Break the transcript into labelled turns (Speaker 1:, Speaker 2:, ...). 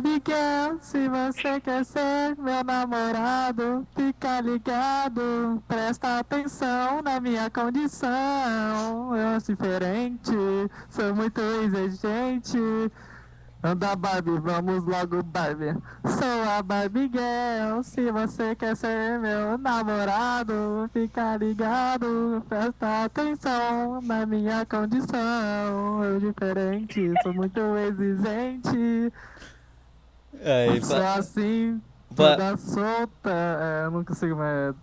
Speaker 1: Miguel, se você quer ser meu namorado, fica ligado, presta atenção na minha condição. Eu sou diferente, sou muito exigente. Anda Barbie, vamos logo Barbie. Sou a Barbie Girl, se você quer ser meu namorado, fica ligado, presta atenção na minha condição. Eu diferente, sou muito exigente.
Speaker 2: Aí,
Speaker 1: Sou
Speaker 2: pa-
Speaker 1: assim,
Speaker 2: pa-
Speaker 1: toda solta, é, eu não consigo mais